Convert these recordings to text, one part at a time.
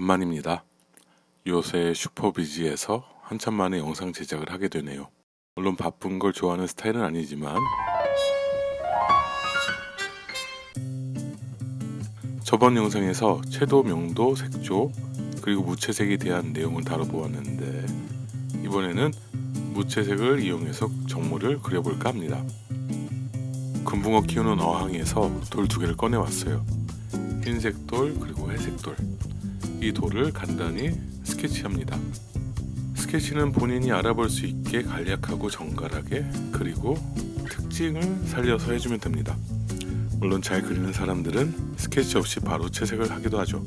간만입니다. 요새 슈퍼비지에서 한참 만에 영상 제작을 하게 되네요. 물론 바쁜 걸 좋아하는 스타일은 아니지만 저번 영상에서 채도, 명도, 색조, 그리고 무채색에 대한 내용을 다뤄보았는데 이번에는 무채색을 이용해서 정모를 그려볼까 합니다. 금붕어 키우는 어항에서 돌 두 개를 꺼내왔어요. 흰색 돌 그리고 회색 돌. 이 돌을 간단히 스케치합니다. 스케치는 본인이 알아볼 수 있게 간략하고 정갈하게 그리고 특징을 살려서 해주면 됩니다. 물론 잘 그리는 사람들은 스케치 없이 바로 채색을 하기도 하죠.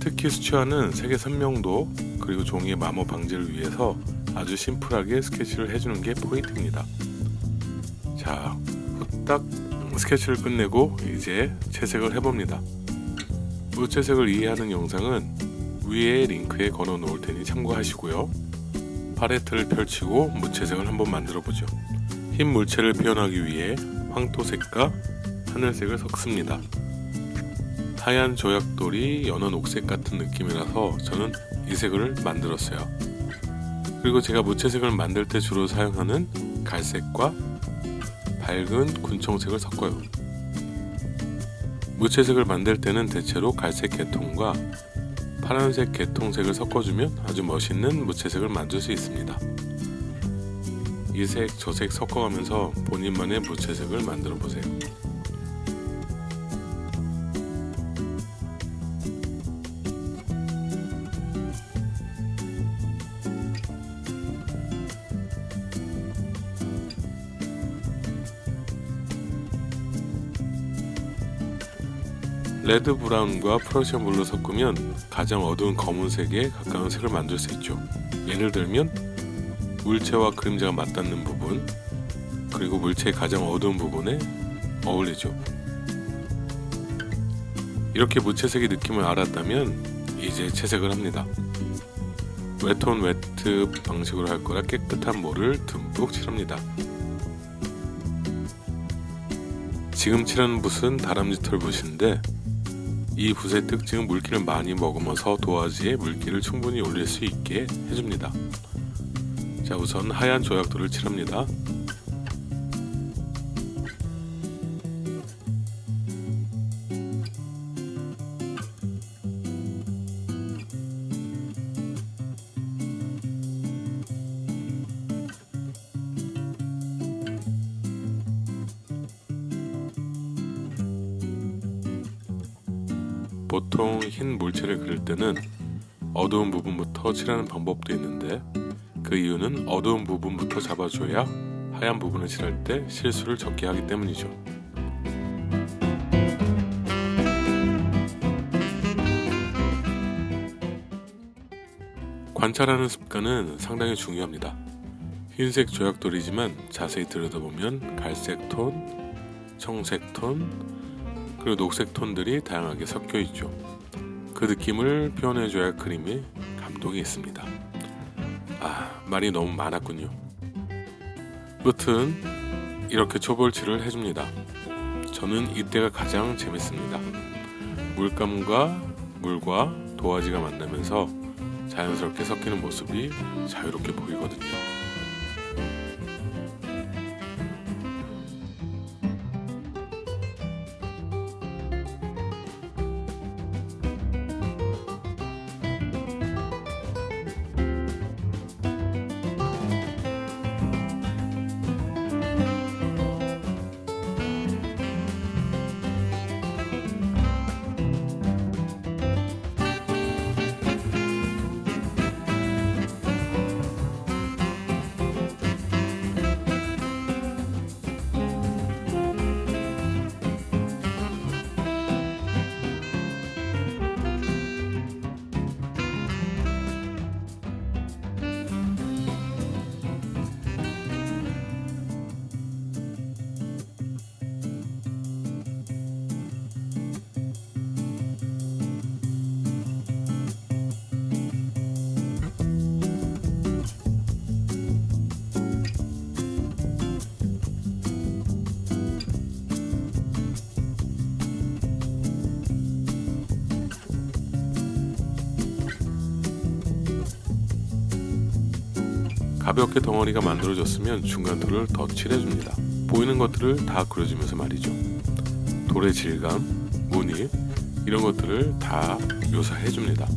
특히 수채화는 색의 선명도 그리고 종이의 마모 방지를 위해서 아주 심플하게 스케치를 해주는 게 포인트입니다. 자, 후딱 스케치를 끝내고 이제 채색을 해봅니다. 무채색을 이해하는 영상은 위에 링크에 걸어 놓을 테니 참고하시고요. 팔레트를 펼치고 무채색을 한번 만들어 보죠. 흰 물체를 표현하기 위해 황토색과 하늘색을 섞습니다. 하얀 조약돌이 연한 옥색 같은 느낌이라서 저는 이 색을 만들었어요. 그리고 제가 무채색을 만들 때 주로 사용하는 갈색과 밝은 군청색을 섞어요. 무채색을 만들 때는 대체로 갈색 계통과 파란색 계통색을 섞어주면 아주 멋있는 무채색을 만들 수 있습니다. 이 색, 저색 섞어가면서 본인만의 무채색을 만들어 보세요. red brown과 Prussian blue 섞으면 가장 어두운 검은색에 가까운 색을 만들 수 있죠. 예를 들면 물체와 그림자가 맞닿는 부분 그리고 물체의 가장 어두운 부분에 어울리죠. 이렇게 무채색의 느낌을 알았다면 이제 채색을 합니다. wet on wet 방식으로 할 거라 깨끗한 물을 듬뿍 칠합니다. 지금 칠하는 붓은 다람쥐 털 붓인데 이 붓의 특징은 물기를 많이 머금어서 도화지에 물기를 충분히 올릴 수 있게 해줍니다. 자 우선 하얀 조약돌을 칠합니다. 보통 흰 물체를 그릴 때는 어두운 부분부터 칠하는 방법도 있는데 그 이유는 어두운 부분부터 잡아줘야 하얀 부분을 칠할 때 실수를 적게 하기 때문이죠. 관찰하는 습관은 상당히 중요합니다. 흰색 조약돌이지만 자세히 들여다보면 갈색 톤, 청색 톤, 그리고 녹색 톤들이 다양하게 섞여 있죠. 그 느낌을 표현해줘야 그림이 감동이 있습니다. 아, 말이 너무 많았군요. 무튼 이렇게 초벌칠을 해줍니다. 저는 이때가 가장 재밌습니다. 물감과 물과 도화지가 만나면서 자연스럽게 섞이는 모습이 자유롭게 보이거든요. 가볍게 덩어리가 만들어졌으면 중간 털을 더 칠해줍니다. 보이는 것들을 다 그려주면서 말이죠. 돌의 질감, 무늬 이런 것들을 다 묘사해줍니다.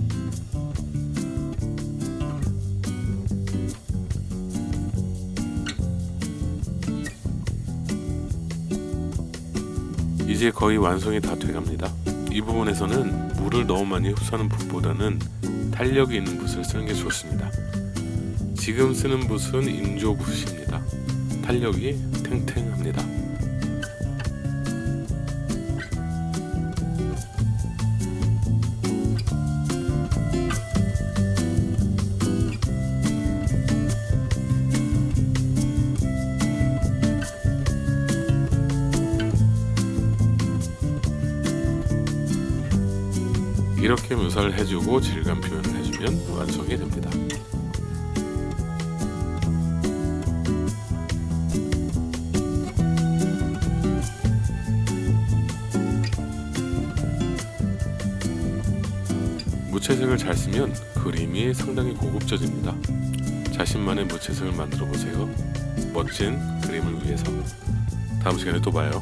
이제 거의 완성이 다 돼갑니다. 이 부분에서는 물을 너무 많이 흡수하는 붓보다는 탄력이 있는 붓을 쓰는 게 좋습니다. 지금 쓰는 붓은 인조 붓입니다. 탄력이 탱탱합니다. 이렇게 묘사를 해주고 질감 표현을 해주면 완성이 됩니다. 무채색을 잘 쓰면 그림이 상당히 고급져집니다. 자신만의 무채색을 만들어 보세요. 멋진 그림을 위해서. 다음 시간에 또 봐요.